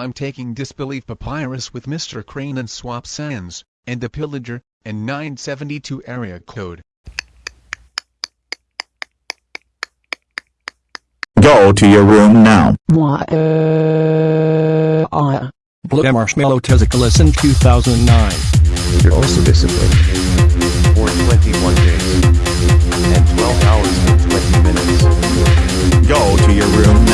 I'm taking Disbelief Papyrus with Mr. Crane and Swap Sans, and The Pillager, and 972 area code. Go to your room now. What? Uh, uh. Marshmallow Tezicalus in 2009. You're also disciplined. For 21 days. And 12 hours and 20 minutes. Go to your room